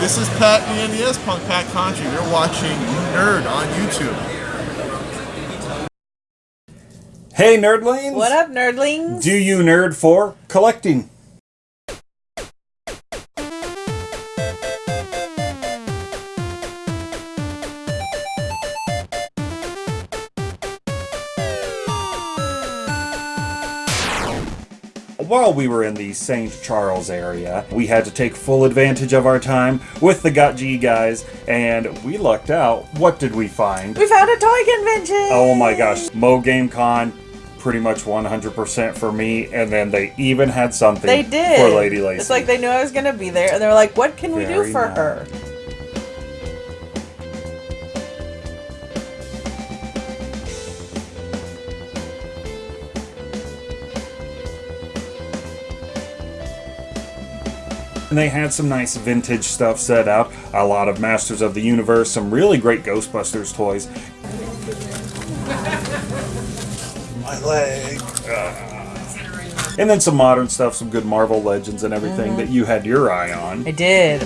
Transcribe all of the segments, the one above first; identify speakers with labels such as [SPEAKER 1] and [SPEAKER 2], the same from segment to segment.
[SPEAKER 1] This is Pat the NES Punk Pat Contri. You're watching Nerd on YouTube.
[SPEAKER 2] Hey, nerdlings!
[SPEAKER 3] What up, nerdlings?
[SPEAKER 2] Do you nerd for collecting? While we were in the St. Charles area, we had to take full advantage of our time with the Got G guys, and we lucked out. What did we find?
[SPEAKER 3] we found a toy convention.
[SPEAKER 2] Oh my gosh, Mo Game Con, pretty much 100% for me, and then they even had something
[SPEAKER 3] They did.
[SPEAKER 2] for Lady Lacey.
[SPEAKER 3] It's like they knew I was gonna be there, and they were like, "What can we do for
[SPEAKER 2] nice.
[SPEAKER 3] her?"
[SPEAKER 2] They had some nice vintage stuff set out, a lot of Masters of the Universe, some really great Ghostbusters toys. My leg. And then some modern stuff, some good Marvel Legends and everything
[SPEAKER 3] Mm-hmm.
[SPEAKER 2] that you had your eye on.
[SPEAKER 3] I did.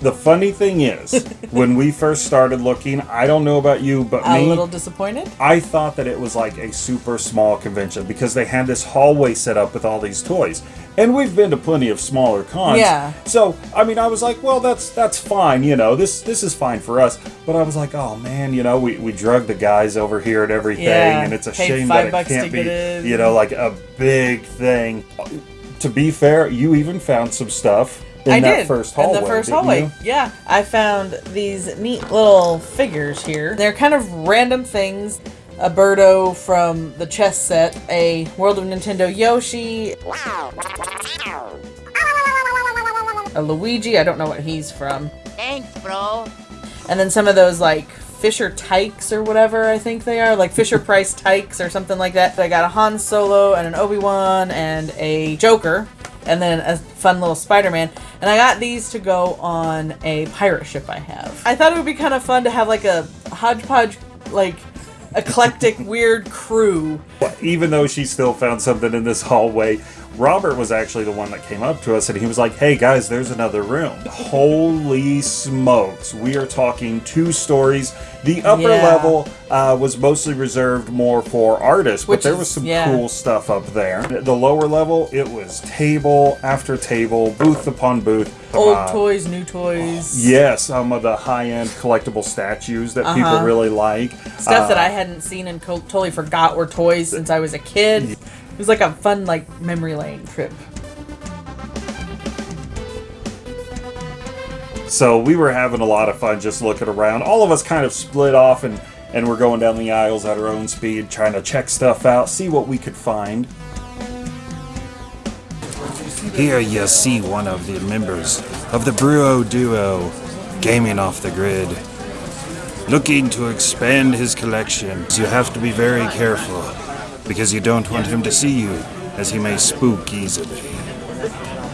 [SPEAKER 2] The funny thing is, when we first started looking, I don't know about you, but
[SPEAKER 3] A
[SPEAKER 2] me,
[SPEAKER 3] little disappointed.
[SPEAKER 2] I thought that it was like a super small convention because they had this hallway set up with all these toys. And we've been to plenty of smaller cons.
[SPEAKER 3] Yeah.
[SPEAKER 2] So, I mean, I was like, well, that's that's fine, you know. This this is fine for us. But I was like, oh man, you know, we, we drug the guys over here and everything,
[SPEAKER 3] Yeah,
[SPEAKER 2] and it's a
[SPEAKER 3] paid
[SPEAKER 2] shame that it can't be, you know, like a big thing. To be fair, you even found some stuff in
[SPEAKER 3] I
[SPEAKER 2] that
[SPEAKER 3] did
[SPEAKER 2] first hallway.
[SPEAKER 3] in the first hallway.
[SPEAKER 2] you?
[SPEAKER 3] Yeah, I found these neat little figures here. They're kind of random things. A Birdo from the chess set, a World of Nintendo Yoshi, a Luigi. I don't know what he's from.
[SPEAKER 4] Thanks, bro.
[SPEAKER 3] And then some of those like Fisher Tykes or whatever I think they are, like Fisher Price Tykes or something like that. I got a Han Solo and an Obi Wan and a Joker, and then a fun little Spider Man. And I got these to go on a pirate ship I have. I thought it would be kind of fun to have like a hodgepodge, like eclectic, weird crew.
[SPEAKER 2] Even though she still found something in this hallway, Robert was actually the one that came up to us and he was like, hey guys, there's another room. Holy smokes. We are talking two stories. The upper
[SPEAKER 3] Yeah.
[SPEAKER 2] level uh, was mostly reserved more for artists, but there was some
[SPEAKER 3] yeah.
[SPEAKER 2] cool stuff up there. The lower level, it was table after table, booth upon booth.
[SPEAKER 3] Old
[SPEAKER 2] Uh,
[SPEAKER 3] toys, new toys.
[SPEAKER 2] Yes, some of the high-end collectible statues that people
[SPEAKER 3] Uh-huh.
[SPEAKER 2] really like.
[SPEAKER 3] Stuff that
[SPEAKER 2] Uh,
[SPEAKER 3] I hadn't seen and co- totally forgot were toys since I was a kid. It was like a fun, like, memory lane trip.
[SPEAKER 2] So we were having a lot of fun just looking around. All of us kind of split off and and we're going down the aisles at our own speed, trying to check stuff out, see what we could find.
[SPEAKER 5] Here you see one of the members of the Bruo Duo gaming off the grid. Looking to expand his collection. You have to be very careful because you don't want him to see you as he may spook easily.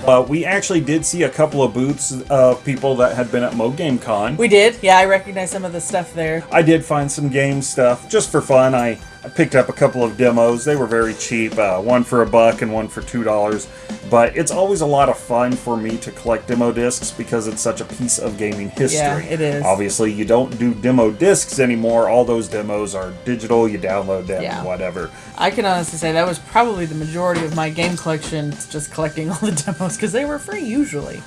[SPEAKER 2] Uh, we actually did see a couple of booths of people that had been at Mo Game Con.
[SPEAKER 3] We did. Yeah, I recognize some of the stuff there.
[SPEAKER 2] I did find some game stuff just for fun. I, I picked up a couple of demos. They were very cheap, uh, one for a buck and one for two dollars. But it's always a lot of fun for me to collect demo discs because it's such a piece of gaming history.
[SPEAKER 3] Yeah, it is.
[SPEAKER 2] Obviously, you don't do demo discs anymore. All those demos are digital. You download them,
[SPEAKER 3] Yeah.
[SPEAKER 2] whatever.
[SPEAKER 3] I can honestly say that was probably the majority of my game collection, just collecting all the demos because they were free usually.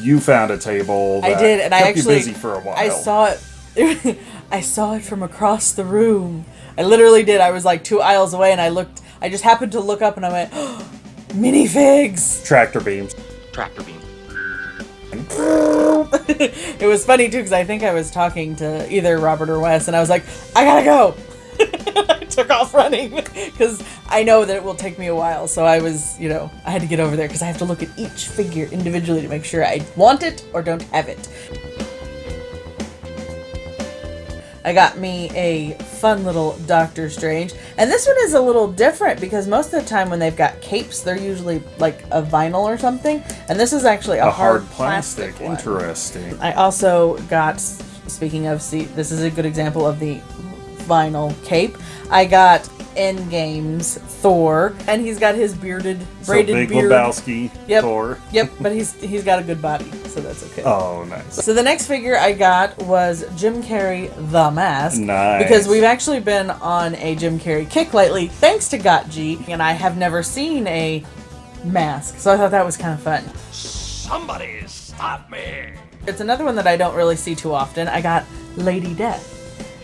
[SPEAKER 2] You found a table.
[SPEAKER 3] I did, and I actually
[SPEAKER 2] busy for a while.
[SPEAKER 3] I saw it. I saw it from across the room. I literally did. I was like two aisles away, and I looked. I just happened to look up, and I went, oh, "Minifigs!"
[SPEAKER 2] tractor beams.
[SPEAKER 4] Tractor beam.
[SPEAKER 3] it was funny too because I think I was talking to either Robert or Wes, and I was like, "I gotta go." I took off running because I know that it will take me a while. So I was, you know, I had to get over there because I have to look at each figure individually to make sure I want it or don't have it. I got me a fun little Doctor Strange. And this one is a little different because most of the time when they've got capes, they're usually like a vinyl or something. And this is actually a,
[SPEAKER 2] A hard plastic.
[SPEAKER 3] one.
[SPEAKER 2] Interesting.
[SPEAKER 3] I also got, speaking of, see, this is a good example of the vinyl cape. I got Endgame's Thor, and he's got his bearded, braided
[SPEAKER 2] So
[SPEAKER 3] braided
[SPEAKER 2] Big
[SPEAKER 3] beard.
[SPEAKER 2] Lebowski,
[SPEAKER 3] Yep.
[SPEAKER 2] Thor.
[SPEAKER 3] Yep, but he's he's got a good body, so that's okay.
[SPEAKER 2] Oh, nice.
[SPEAKER 3] So the next figure I got was Jim Carrey the Mask.
[SPEAKER 2] Nice.
[SPEAKER 3] Because we've actually been on a Jim Carrey kick lately, thanks to Got G, and I have never seen a mask, so I thought that was kind of fun.
[SPEAKER 6] Somebody stop me!
[SPEAKER 3] It's another one that I don't really see too often. I got Lady Death.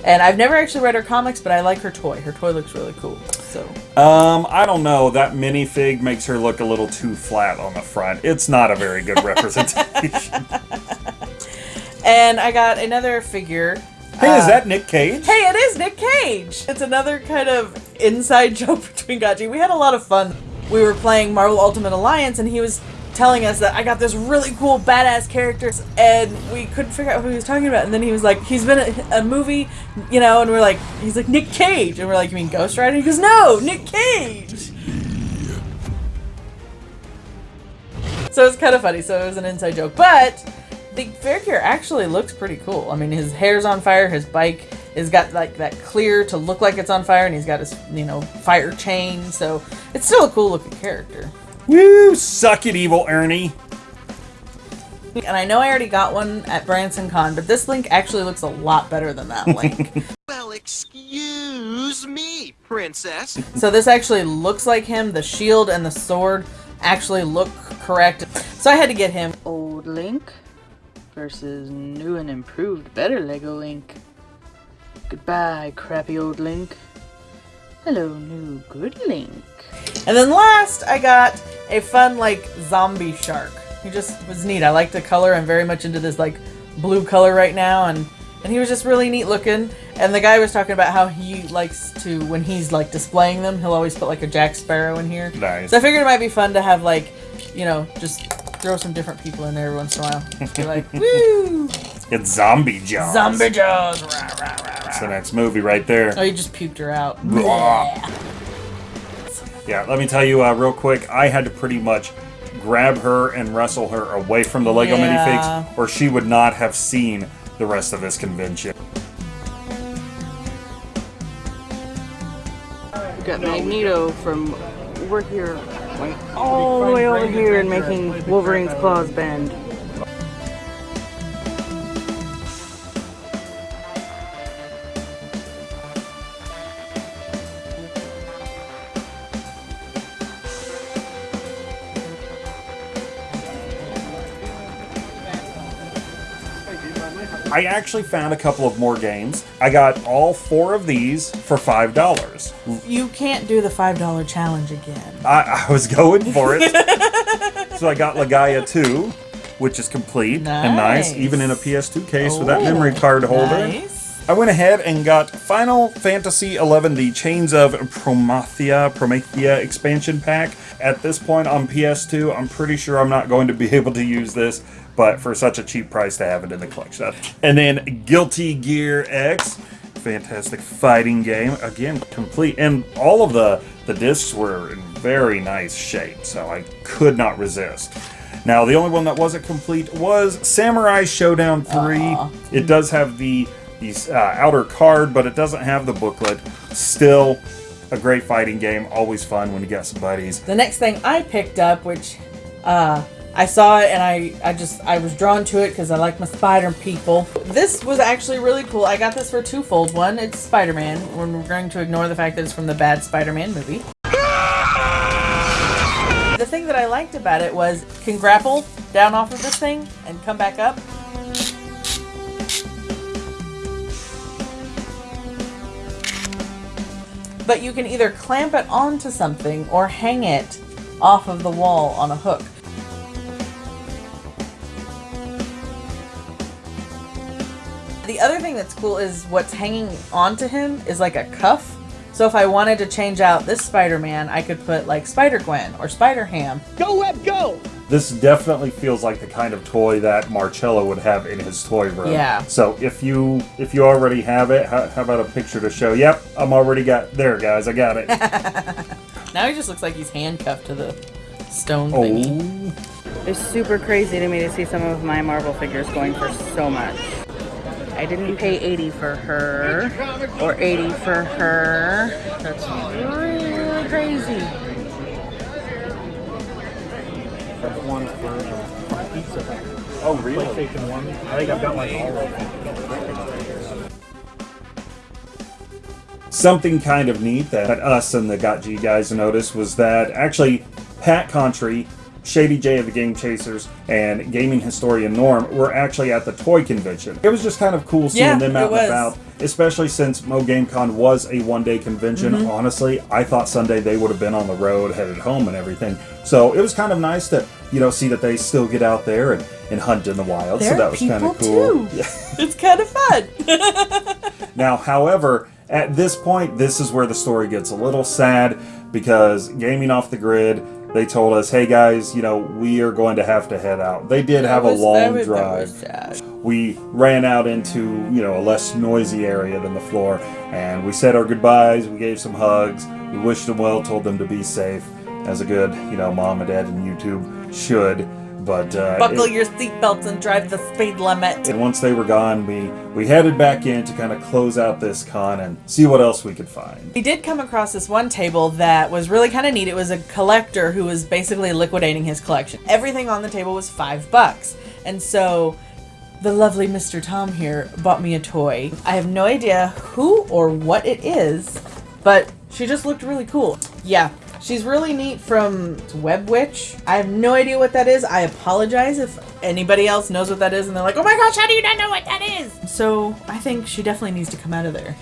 [SPEAKER 3] And I've never actually read her comics, but I like her toy. Her toy looks really cool. So
[SPEAKER 2] Um, I don't know. That minifig makes her look a little too flat on the front. It's not a very good representation.
[SPEAKER 3] And I got another figure.
[SPEAKER 2] hey, is that Nick Cage?
[SPEAKER 3] Hey, it is Nick Cage! It's another kind of inside joke between Gachi. We had a lot of fun. We were playing Marvel Ultimate Alliance, and he was telling us that I got this really cool badass character, and we couldn't figure out who he was talking about. And then he was like, he's been in a movie, you know, and we're like, he's like, Nick Cage. And we're like, you mean Ghost Rider? He goes, no, Nick Cage! So it's kind of funny. So it was an inside joke. But the figure actually looks pretty cool. I mean, his hair's on fire. His bike has got like that clear to look like it's on fire, and he's got his you know fire chain. So it's still a cool looking character.
[SPEAKER 2] Woo! Suck it, evil Ernie.
[SPEAKER 3] And I know I already got one at Branson Con, but this link actually looks a lot better than that link.
[SPEAKER 6] Well, excuse me, princess.
[SPEAKER 3] so this actually looks like him. The shield and the sword actually look correct. So I had to get him.
[SPEAKER 7] Old Link versus new and improved better Lego Link. Goodbye, crappy old Link. Hello, new good Link.
[SPEAKER 3] And then last, I got a fun, like, zombie shark. He just was neat. I like the color. I'm very much into this, like, blue color right now. And, and he was just really neat looking. And the guy was talking about how he likes to, when he's, like, displaying them, he'll always put, like, a Jack Sparrow in here.
[SPEAKER 2] Nice.
[SPEAKER 3] So I figured it might be fun to have, like, you know, just throw some different people in there every once in a while. Be like, woo!
[SPEAKER 2] It's Zombie Jaws.
[SPEAKER 3] Zombie Jaws! Rah, rah, rah, rah.
[SPEAKER 2] That's the next movie right there.
[SPEAKER 3] Oh, you just puked her out.
[SPEAKER 2] Yeah, let me tell you uh, real quick. I had to pretty much grab her and wrestle her away from the Lego
[SPEAKER 3] Yeah.
[SPEAKER 2] minifigs, or she would not have seen the rest of this convention.
[SPEAKER 7] We got Magneto from over here, going all the way over here and making Wolverine's claws bend.
[SPEAKER 2] I actually found a couple of more games. I got all four of these for five dollars.
[SPEAKER 3] You can't do the $5 challenge again.
[SPEAKER 2] I, I was going for it, so I got Legaia 2, which is complete and nice,
[SPEAKER 3] Nice.
[SPEAKER 2] even in a PS2 case with that
[SPEAKER 3] Oh,
[SPEAKER 2] memory card holder.
[SPEAKER 3] Nice.
[SPEAKER 2] I went ahead and got Final Fantasy XI, the Chains of Promathia, Promethea expansion pack. At this point on PS2, I'm pretty sure I'm not going to be able to use this, but for such a cheap price to have it in the collection. And then Guilty Gear X, fantastic fighting game, again complete, and all of the the discs were in very nice shape, so I could not resist. Now, the only one that wasn't complete was Samurai Shodown 3. It does have the, the uh, outer card, but it doesn't have the booklet. Still, a great fighting game. Always fun when you got some buddies.
[SPEAKER 3] The next thing I picked up, which uh, I saw it and I, I just I was drawn to it because I like my spider people. This was actually really cool. I got this for twofold. One, it's Spider-Man. We're going to ignore the fact that it's from the bad Spider-Man movie. The thing that I liked about it was can grapple down off of this thing and come back up. But you can either clamp it onto something or hang it off of the wall on a hook. The other thing that's cool is what's hanging onto him is like a cuff. So if I wanted to change out this Spider-Man, I could put like Spider-Gwen or Spider-Ham. Go Web, go!
[SPEAKER 2] This definitely feels like the kind of toy that Marcello would have in his toy room.
[SPEAKER 3] Yeah.
[SPEAKER 2] So if you if you already have it, how, how about a picture to show? Yep, I'm already got there, guys. I got it.
[SPEAKER 3] Now he just looks like he's handcuffed to the stone oh. thingy.
[SPEAKER 2] oh,
[SPEAKER 7] It's super crazy to me to see some of my Marvel figures going for so much. I didn't pay 80 for her or 80 for her. That's really crazy.
[SPEAKER 8] one for Pizza
[SPEAKER 2] Oh, really?
[SPEAKER 8] PlayStation 1. I think I've got like all of them.
[SPEAKER 2] Something kind of neat that us and the Got G guys noticed was that actually Pat Contri, Shady J of the Game Chasers, and gaming historian Norm were actually at the toy convention. It was just kind of cool seeing
[SPEAKER 3] Yeah,
[SPEAKER 2] them out and about, especially since Mo GameCon was a one day convention.
[SPEAKER 3] Mm-hmm.
[SPEAKER 2] Honestly, I thought Sunday they would have been on the road, headed home, and everything. So it was kind of nice to, you know, see that they still get out there and, and hunt in the wild.
[SPEAKER 3] There
[SPEAKER 2] so that was kind of cool.
[SPEAKER 3] too. It's kind of fun.
[SPEAKER 2] Now, however, at this point, this is where the story gets a little sad because Gaming Off the Grid, they told us, hey guys, you know, we are going to have to head out. They did have a
[SPEAKER 3] was-
[SPEAKER 2] long
[SPEAKER 3] was-
[SPEAKER 2] drive. We ran out into, you know, a less noisy area than the floor and we said our goodbyes, we gave some hugs, we wished them well, told them to be safe, as a good, you know, mom and dad and YouTube should. But uh,
[SPEAKER 3] Buckle
[SPEAKER 2] it-
[SPEAKER 3] your seatbelts and drive the speed limit.
[SPEAKER 2] and once they were gone, we we headed back in to kind of close out this con and see what else we could find.
[SPEAKER 3] We did come across this one table that was really kind of neat. It was a collector who was basically liquidating his collection. Everything on the table was five bucks. And so the lovely Mr. Tom here bought me a toy. I have no idea who or what it is, but she just looked really cool. Yeah, she's really neat from Web Witch. I have no idea what that is. I apologize if anybody else knows what that is and they're like, oh my gosh, how do you not know what that is? So I think she definitely needs to come out of there.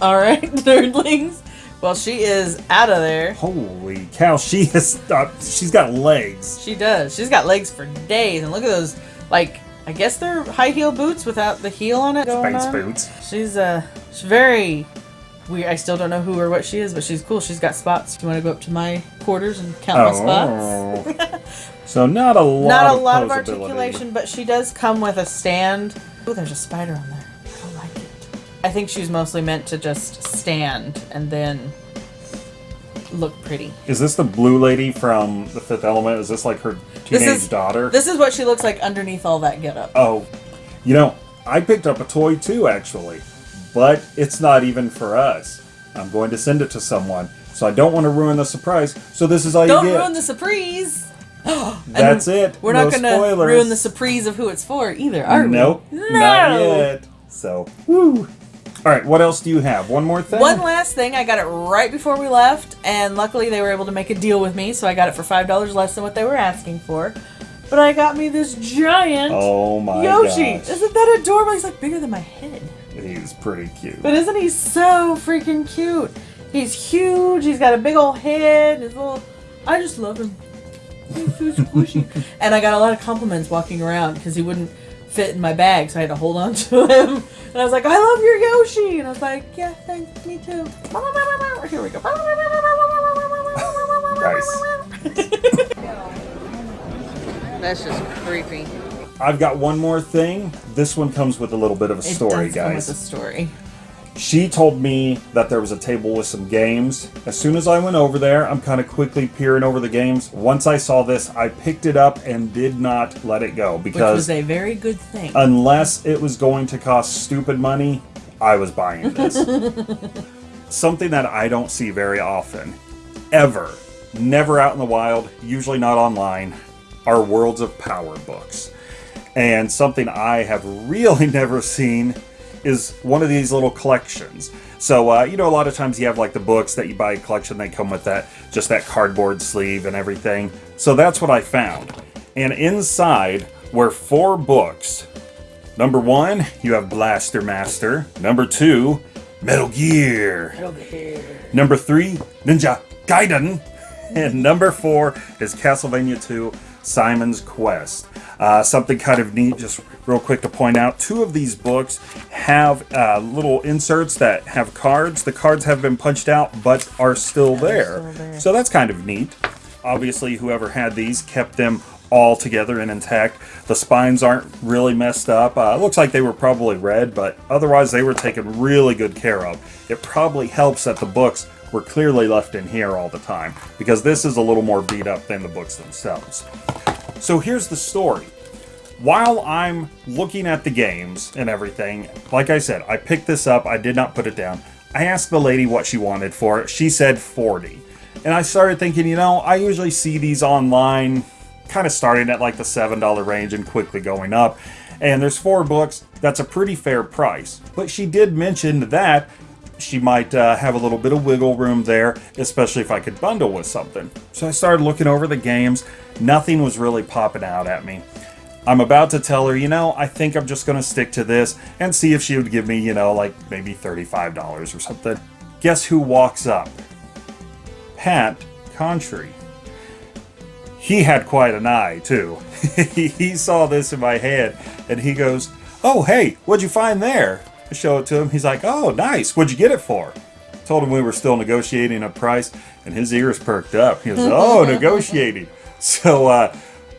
[SPEAKER 3] All right, nerdlings. Well, she is out of there.
[SPEAKER 2] Holy cow, she has uh, she's got legs.
[SPEAKER 3] She does. She's got legs for days, and look at those. Like, I guess they're high heel boots without the heel on it.
[SPEAKER 2] Space
[SPEAKER 3] on.
[SPEAKER 2] boots.
[SPEAKER 3] She's uh, she's very weird. I still don't know who or what she is, but she's cool. She's got spots. You want to go up to my quarters and count my spots?
[SPEAKER 2] Oh. so not a lot.
[SPEAKER 3] Not a
[SPEAKER 2] of
[SPEAKER 3] lot of articulation, but she does come with a stand. Oh, there's a spider on there. I don't like it. I think she was mostly meant to just stand and then look pretty.
[SPEAKER 2] Is this the blue lady from The Fifth Element? Is this like her
[SPEAKER 3] This
[SPEAKER 2] teenage
[SPEAKER 3] is
[SPEAKER 2] daughter?
[SPEAKER 3] This is what she looks like underneath all that getup.
[SPEAKER 2] Oh, you know, I picked up a toy too, actually, but it's not even for us. I'm going to send it to someone, so I don't want to ruin the surprise. So this is all
[SPEAKER 3] Don't
[SPEAKER 2] you get.
[SPEAKER 3] Don't ruin the surprise.
[SPEAKER 2] That's it.
[SPEAKER 3] We're
[SPEAKER 2] no
[SPEAKER 3] not gonna ruin the surprise of who it's for either, are we?
[SPEAKER 2] Nope,
[SPEAKER 3] No.
[SPEAKER 2] not yet. So, woo. All right, what else do you have? One more thing.
[SPEAKER 3] One last thing, I got it right before we left, and luckily they were able to make a deal with me, so I got it for five dollars less than what they were asking for. But I got me this giant
[SPEAKER 2] oh my
[SPEAKER 3] Yoshi.
[SPEAKER 2] gosh,
[SPEAKER 3] Isn't that adorable? He's like bigger than my head.
[SPEAKER 2] He's pretty cute.
[SPEAKER 3] But isn't he so freaking cute? He's huge. He's got a big old head. His little. I just love him. He's so squishy. and I got a lot of compliments walking around because he wouldn't fit in my bag, so I had to hold on to him. And I was like, "I love your Yoshi," and I was like, "Yeah, thanks, me too." Here we go.
[SPEAKER 2] Nice.
[SPEAKER 7] That's just creepy.
[SPEAKER 2] I've got one more thing. This one comes with a little bit of a story, guys.
[SPEAKER 3] with a story.
[SPEAKER 2] She told me that there was a table with some games. As soon as I went over there, I'm kind of quickly peering over the games. Once I saw this, I picked it up and did not let it go
[SPEAKER 3] Which
[SPEAKER 2] because
[SPEAKER 3] was a very good thing.
[SPEAKER 2] unless it was going to cost stupid money, I was buying this. Something that I don't see very often, ever, never out in the wild, usually not online, are Worlds of Power books. And something I have really never seen is one of these little collections. So, uh, you know, a lot of times you have like the books that you buy a collection, they come with that, just that cardboard sleeve and everything. So that's what I found. And inside were four books. Number one, you have Blaster Master. Number two, Metal Gear. Metal Gear. Number three, Ninja Gaiden. And number four is Castlevania 2 Simon's Quest. Uh, something kind of neat, just real quick to point out two of these books have uh, little inserts that have cards. The cards have been punched out but are still there. So that's kind of neat. Obviously, whoever had these kept them all together and intact. The spines aren't really messed up. Uh, it looks like they were probably red, but otherwise they were taken really good care of. It probably helps that the books were clearly left in here all the time, because this is a little more beat up than the books themselves. So here's the story. while I'm looking at the games and everything, like I said, I picked this up, I did not put it down. I asked the lady what she wanted for it. She said 40. And I started thinking, you know, I usually see these online kind of starting at like the $7 range and quickly going up. And there's four books. That's a pretty fair price. But she did mention that she might uh, have a little bit of wiggle room there, especially if I could bundle with something. So I started looking over the games. Nothing was really popping out at me. I'm about to tell her, you know, I think I'm just going to stick to this and see if she would give me, you know, like maybe $35 or something. Guess who walks up? Pat Contri. He had quite an eye, too. he saw this in my hand and he goes, Oh, hey, what'd you find there? I show it to him. He's like, Oh, nice. What'd you get it for? Told him we were still negotiating a price and his ears perked up. He was, Oh, negotiating. So, uh,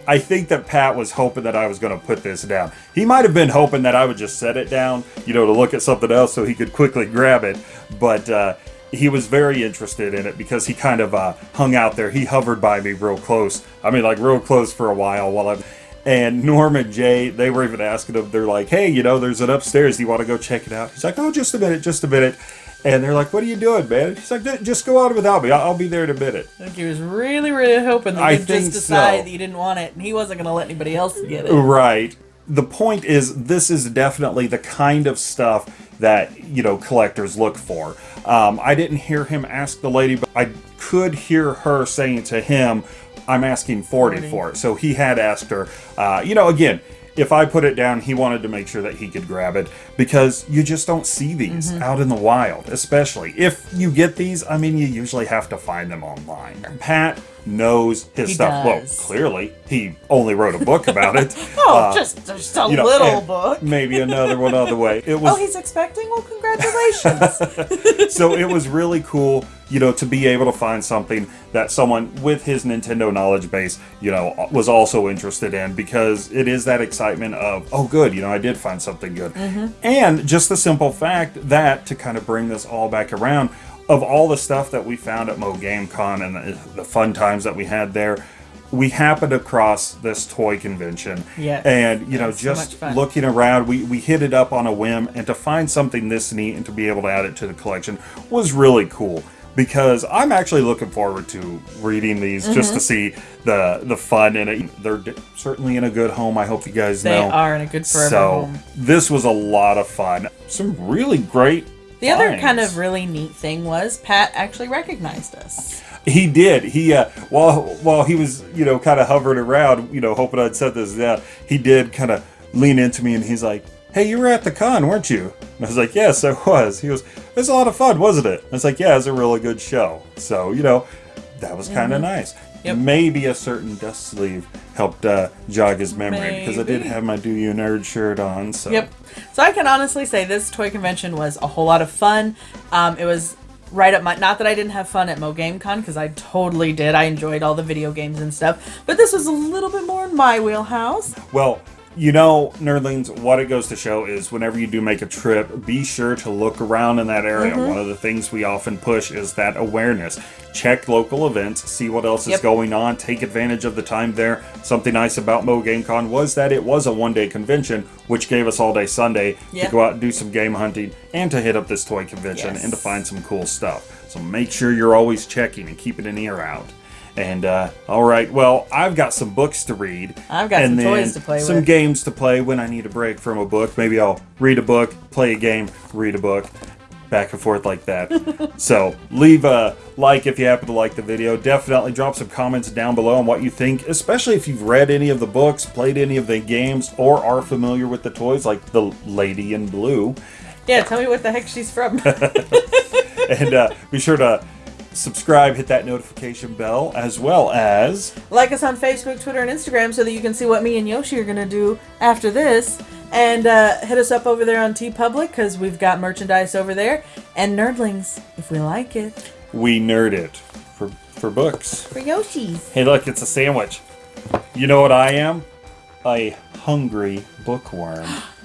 [SPEAKER 2] I think that Pat was hoping that I was going to put this down. He might have been hoping that I would just set it down, you know, to look at something else so he could quickly grab it. But uh, he was very interested in it because he kind of uh, hung out there. He hovered by me real close. I mean, like real close for a while while I'm. And Norm and Jay, they were even asking him, they're like, hey, you know, there's an upstairs. Do you want to go check it out? He's like, oh, just a minute, just a minute. And they're like, what are you doing, man? He's like, just go on without me. I'll, be there in a minute.
[SPEAKER 3] Think he was really, really hoping that you'd just decide
[SPEAKER 2] so.
[SPEAKER 3] that you didn't want it, and he wasn't going to let anybody else get it.
[SPEAKER 2] Right. The point is, this is definitely the kind of stuff that, you know, collectors look for. Um, I didn't hear him ask the lady, but I could hear her saying to him, I'm asking 40,
[SPEAKER 3] 40.
[SPEAKER 2] for it. So he had asked her, uh, you know, again, if I put it down, he wanted to make sure that he could grab it because you just don't see these
[SPEAKER 3] Mm-hmm.
[SPEAKER 2] out in the wild, especially. If you get these, I mean, you usually have to find them online. Pat knows his
[SPEAKER 3] He
[SPEAKER 2] stuff.
[SPEAKER 3] does.
[SPEAKER 2] Well, clearly, he only wrote a book about it.
[SPEAKER 3] Oh,
[SPEAKER 2] Uh,
[SPEAKER 3] just, just a
[SPEAKER 2] you know,
[SPEAKER 3] little book.
[SPEAKER 2] Maybe another one other way. It was
[SPEAKER 3] Oh, he's expecting? Well, congratulations.
[SPEAKER 2] so it was really cool, you know, to be able to find something that someone with his Nintendo knowledge base, you know, was also interested in because it is that excitement of, oh, good, you know, I did find something good. And just the simple fact that to kind of bring this all back around, of all the stuff that we found at Mo Game Con and the, the fun times that we had there, we happened across this toy convention.
[SPEAKER 3] Yes.
[SPEAKER 2] And, you know,
[SPEAKER 3] That's so
[SPEAKER 2] just looking around, we, we hit it up on a whim, and to find something this neat and to be able to add it to the collection was really cool. Because I'm actually looking forward to reading these just
[SPEAKER 3] Mm-hmm.
[SPEAKER 2] to see the the fun in it. They're certainly in a good home. I hope you guys
[SPEAKER 3] they
[SPEAKER 2] know.
[SPEAKER 3] They are in a good forever
[SPEAKER 2] so
[SPEAKER 3] home.
[SPEAKER 2] this was a lot of fun. Some really great.
[SPEAKER 3] The other
[SPEAKER 2] finds.
[SPEAKER 3] kind of really neat thing was Pat actually recognized us.
[SPEAKER 2] He did. He uh, while while he was you know kind of hovering around, you know, hoping I'd set this down. He did kind of lean into me and he's like, "Hey, you were at the con, weren't you?" And I was like, "Yes, I was." He goes, "It was a lot of fun, wasn't it?" I was like, "Yeah, it was a really good show." So you know, that was kind of nice.
[SPEAKER 3] Yep.
[SPEAKER 2] Maybe a certain dust sleeve helped uh, jog his memory because I did have my "Do You Nerd" shirt on. So
[SPEAKER 3] Yep. So I can honestly say this toy convention was a whole lot of fun. Um, it was right up my not that I didn't have fun at Mo Game Con because I totally did. I enjoyed all the video games and stuff, but this was a little bit more in my wheelhouse.
[SPEAKER 2] Well, you know, nerdlings, what it goes to show is whenever you do make a trip, be sure to look around in that area.
[SPEAKER 3] Mm-hmm.
[SPEAKER 2] One of the things we often push is that awareness. Check local events, see what else is going on, take advantage of the time there. Something nice about Mo Game Con was that it was a one day convention, which gave us all day Sunday
[SPEAKER 3] Yeah.
[SPEAKER 2] to go out and do some game hunting and to hit up this toy convention
[SPEAKER 3] Yes.
[SPEAKER 2] and to find some cool stuff. So make sure you're always checking and keeping an ear out. And uh, all right, well, I've got some books to read.
[SPEAKER 3] I've got
[SPEAKER 2] and
[SPEAKER 3] some toys to play
[SPEAKER 2] some
[SPEAKER 3] with.
[SPEAKER 2] games to play when I need a break from a book. Maybe I'll read a book, play a game, read a book, back and forth like that. so leave a like if you happen to like the video. Definitely drop some comments down below on what you think, especially if you've read any of the books, played any of the games, or are familiar with the toys like the Lady in Blue.
[SPEAKER 3] Yeah, tell me what the heck she's from.
[SPEAKER 2] And uh, be sure to subscribe, hit that notification bell, as well as
[SPEAKER 3] like us on Facebook, Twitter, and Instagram so that you can see what me and Yoshi are gonna do after this. And uh, hit us up over there on TeePublic because we've got merchandise over there. And nerdlings, if we like it,
[SPEAKER 2] we nerd it for for books.
[SPEAKER 3] for Yoshi's.
[SPEAKER 2] Hey, look, it's a sandwich. You know what I am? A hungry bookworm.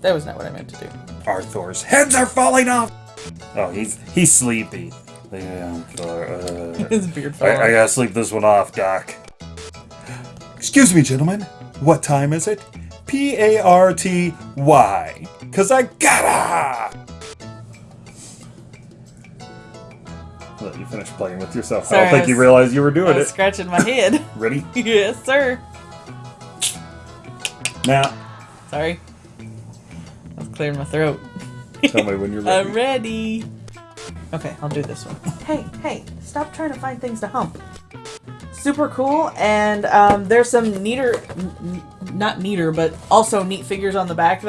[SPEAKER 3] That was not what I meant to do.
[SPEAKER 2] Arthur's heads are falling off. Oh, he's he's sleepy. Yeah, uh,
[SPEAKER 3] His beard fell
[SPEAKER 2] I, I gotta sleep this one off, Doc. Excuse me, gentlemen. What time is it? P A R T Y. Cause I gotta. Let you finish playing with yourself. I don't think
[SPEAKER 3] I
[SPEAKER 2] you
[SPEAKER 3] was-
[SPEAKER 2] realized you were
[SPEAKER 3] I
[SPEAKER 2] doing
[SPEAKER 3] was
[SPEAKER 2] it.
[SPEAKER 3] scratching my head.
[SPEAKER 2] Ready?
[SPEAKER 3] yes, sir.
[SPEAKER 2] Now,
[SPEAKER 3] Sorry. I was clearing my throat.
[SPEAKER 2] tell me when you're ready.
[SPEAKER 3] I'm ready. Okay, I'll do this one. Hey, hey, stop trying to find things to hump. Super cool, and um, there's some neater, n- n- not neater, but also neat figures on the back